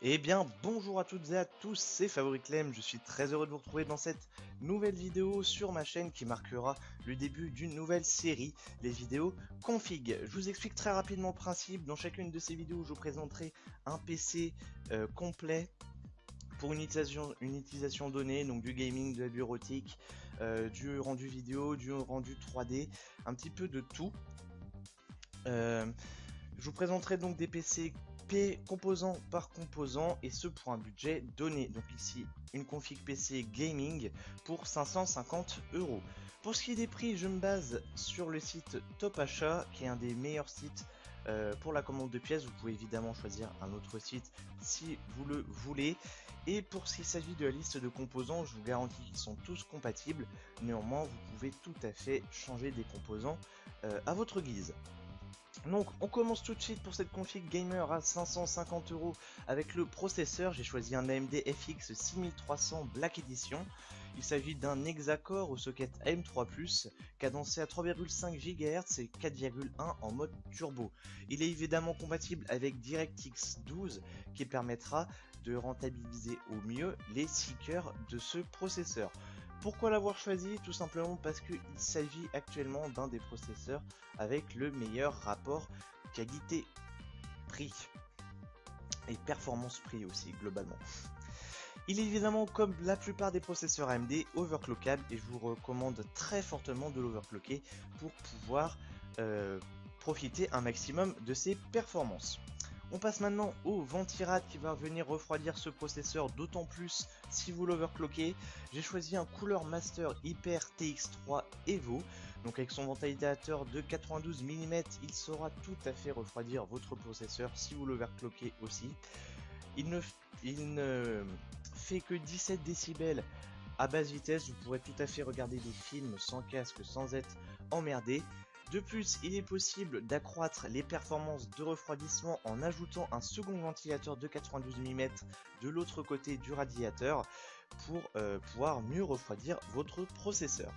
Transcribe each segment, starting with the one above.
Eh bien, bonjour à toutes et à tous, c'est Favoriclem, je suis très heureux de vous retrouver dans cette nouvelle vidéo sur ma chaîne qui marquera le début d'une nouvelle série, les vidéos config. Je vous explique très rapidement le principe, dans chacune de ces vidéos je vous présenterai un PC euh, complet pour une utilisation, donnée, donc du gaming, de la bureautique, euh, du rendu vidéo, du rendu 3D, un petit peu de tout. Euh, je vous présenterai donc des PC composant par composant et ce pour un budget donné. Donc ici une config PC gaming pour 550 euros. Pour ce qui est des prix, je me base sur le site Top Achat qui est un des meilleurs sites euh, pour la commande de pièces. Vous pouvez évidemment choisir un autre site si vous le voulez. Et pour ce qui s'agit de la liste de composants, je vous garantis qu'ils sont tous compatibles. Néanmoins, vous pouvez tout à fait changer des composants euh, à votre guise. Donc on commence tout de suite pour cette config gamer à 550 euros avec le processeur. J'ai choisi un AMD FX 6300 Black Edition. Il s'agit d'un hexacore au socket AM3+, cadencé à 3,5 GHz et 4,1 en mode turbo. Il est évidemment compatible avec DirectX 12 qui permettra de rentabiliser au mieux les 6 cœurs de ce processeur. Pourquoi l'avoir choisi? Tout simplement parce qu'il s'agit actuellement d'un des processeurs avec le meilleur rapport qualité-prix. Et performance-prix aussi, globalement. Il est évidemment, comme la plupart des processeurs AMD, overclockable et je vous recommande très fortement de l'overclocker pour pouvoir euh, profiter un maximum de ses performances. On passe maintenant au ventirad qui va venir refroidir ce processeur d'autant plus si vous l'overclockez. J'ai choisi un Cooler Master Hyper TX3 Evo. Donc avec son ventilateur de 92 mm, il saura tout à fait refroidir votre processeur si vous l'overclockez aussi. Il ne, il ne fait que 17 décibels à basse vitesse, vous pourrez tout à fait regarder des films sans casque, sans être emmerdé. De plus, il est possible d'accroître les performances de refroidissement en ajoutant un second ventilateur de 92 mm de l'autre côté du radiateur pour euh, pouvoir mieux refroidir votre processeur.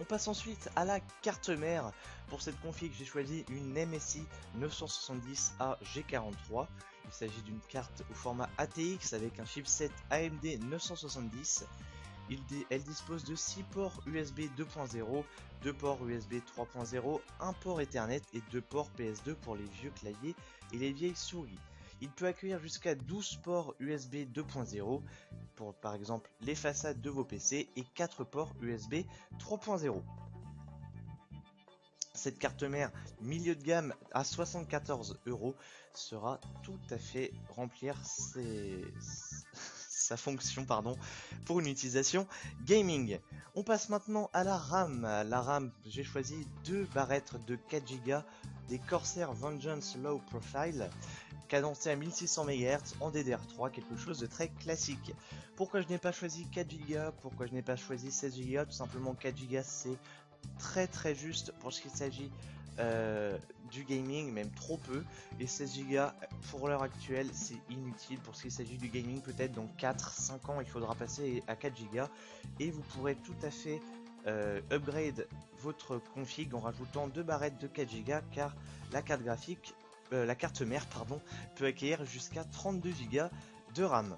On passe ensuite à la carte mère. Pour cette config, j'ai choisi une MSI 970A G43. Il s'agit d'une carte au format ATX avec un chipset AMD 970 elle dispose de 6 ports USB 2.0, 2 ports USB 3.0, 1 port Ethernet et 2 ports PS2 pour les vieux claviers et les vieilles souris. Il peut accueillir jusqu'à 12 ports USB 2.0 pour par exemple les façades de vos PC et 4 ports USB 3.0. Cette carte mère milieu de gamme à 74 euros sera tout à fait remplir ses, sa fonction pardon, pour une utilisation gaming. On passe maintenant à la RAM. La RAM, j'ai choisi deux barrettes de 4 Go des Corsair Vengeance Low Profile cadencé à 1600 MHz en DDR3, quelque chose de très classique. Pourquoi je n'ai pas choisi 4 Go Pourquoi je n'ai pas choisi 16 Go Tout simplement 4 Go c'est très très juste pour ce qu'il s'agit euh, du gaming, même trop peu. Et 16 Go pour l'heure actuelle, c'est inutile pour ce qu'il s'agit du gaming. Peut-être dans 4-5 ans, il faudra passer à 4 Go. Et vous pourrez tout à fait euh, upgrade votre config en rajoutant deux barrettes de 4 Go car la carte graphique, euh, la carte mère pardon, peut accueillir jusqu'à 32 Go de RAM.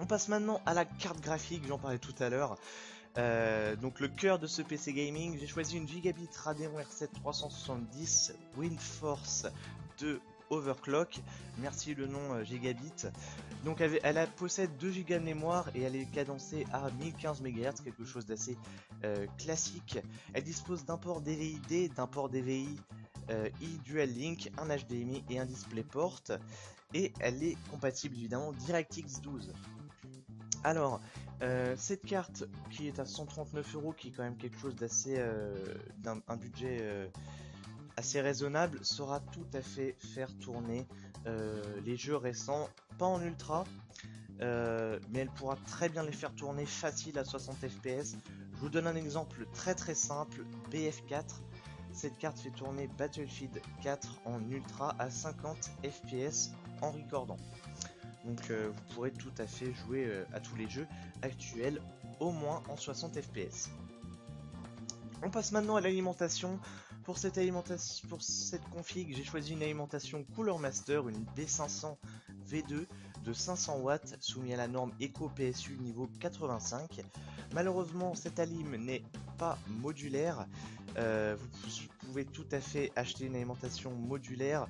On passe maintenant à la carte graphique, j'en parlais tout à l'heure. Euh, donc le cœur de ce PC gaming, j'ai choisi une Gigabit Radeon R7 370 WindForce de overclock. Merci le nom euh, Gigabit. Donc elle, elle possède 2 Go de mémoire et elle est cadencée à 1015 MHz, quelque chose d'assez euh, classique. Elle dispose d'un port DVI-D, d'un port DVI euh, e-Dual Link, un HDMI et un DisplayPort. Et elle est compatible évidemment DirectX 12. Alors, euh, cette carte qui est à 139 euros, qui est quand même quelque chose d'assez, euh, d'un budget euh, assez raisonnable, saura tout à fait faire tourner les jeux récents, pas en ultra, mais elle pourra très bien les faire tourner facile à 60 fps. Je vous donne un exemple très très simple, BF4. Cette carte fait tourner Battlefield 4 en ultra à 50 fps en recordant. Donc euh, vous pourrez tout à fait jouer euh, à tous les jeux actuels au moins en 60 fps. On passe maintenant à l'alimentation. Pour cette config, j'ai choisi une alimentation Cooler Master, une B500 V2 de 500 watts soumis à la norme Eco PSU niveau 85. Malheureusement, cette alim n'est pas modulaire. Euh, vous pouvez tout à fait acheter une alimentation modulaire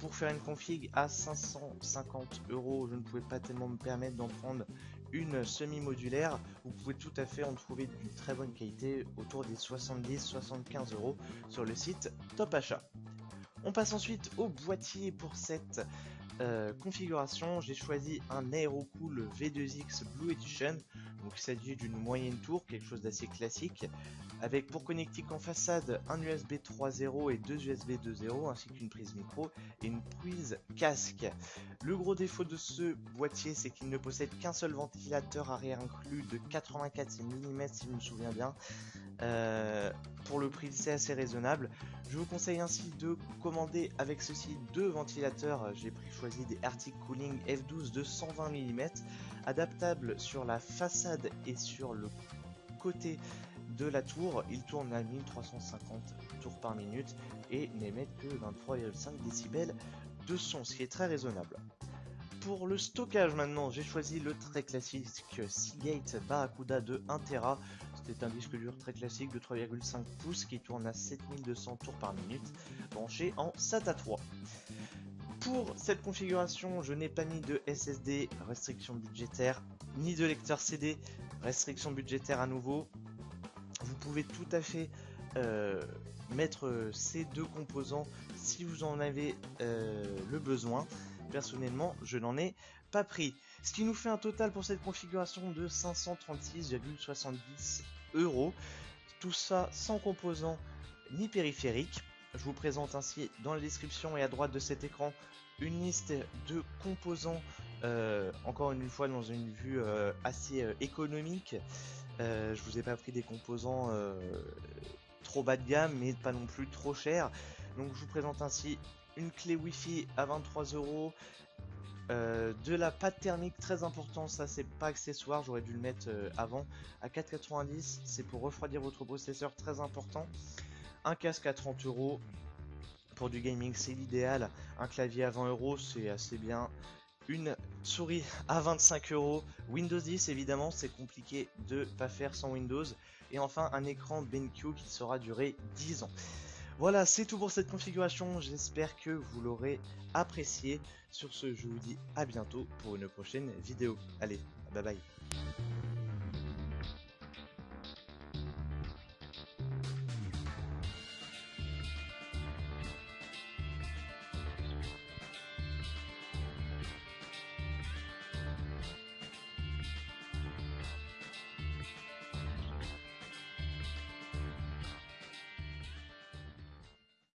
pour faire une config à 550 euros. Je ne pouvais pas tellement me permettre d'en prendre une semi-modulaire. Vous pouvez tout à fait en trouver d'une très bonne qualité autour des 70-75 euros sur le site Top Achat. On passe ensuite au boîtier pour cette euh, configuration. J'ai choisi un Aerocool V2X Blue Edition. Donc il s'agit d'une moyenne tour, quelque chose d'assez classique, avec pour connectique en façade un USB 3.0 et deux USB 2.0 ainsi qu'une prise micro et une prise casque. Le gros défaut de ce boîtier c'est qu'il ne possède qu'un seul ventilateur arrière inclus de 84 mm si je me souviens bien. Euh, pour le prix c'est assez raisonnable. Je vous conseille ainsi de commander avec ceci deux ventilateurs. J'ai pris choisi des Arctic Cooling F12 de 120 mm adaptables sur la façade et sur le côté de la tour. Il tourne à 1350 tours par minute et n'émet que 23,5 décibels de son, ce qui est très raisonnable. Pour le stockage maintenant, j'ai choisi le très classique Seagate Barracuda de 1TB. C'est un disque dur très classique de 3,5 pouces qui tourne à 7200 tours par minute, branché en SATA 3. Pour cette configuration, je n'ai pas mis de SSD, restriction budgétaire, ni de lecteur CD, restriction budgétaire à nouveau. Vous pouvez tout à fait euh, mettre ces deux composants si vous en avez euh, le besoin. Personnellement, je n'en ai pas pris. Ce qui nous fait un total pour cette configuration de 536,70 euros. Tout ça sans composants ni périphériques. Je vous présente ainsi dans la description et à droite de cet écran une liste de composants, euh, encore une fois dans une vue euh, assez euh, économique. je vous ai pas pris des composants trop bas de gamme, mais pas non plus trop cher. Donc je vous présente ainsi une clé Wi-Fi à 23 euros, de la pâte thermique très important, ça c'est pas accessoire, j'aurais dû le mettre avant, à 4,90, c'est pour refroidir votre processeur, très important. Un casque à 30 euros, pour du gaming, c'est l'idéal. Un clavier à 20 euros, c'est assez bien. Une souris à 25 euros. Windows 10, évidemment, c'est compliqué de pas faire sans Windows. Et enfin, un écran BenQ qui sera durer 10 ans. Voilà, c'est tout pour cette configuration. J'espère que vous l'aurez apprécié. Sur ce, je vous dis à bientôt pour une prochaine vidéo. Allez, bye bye.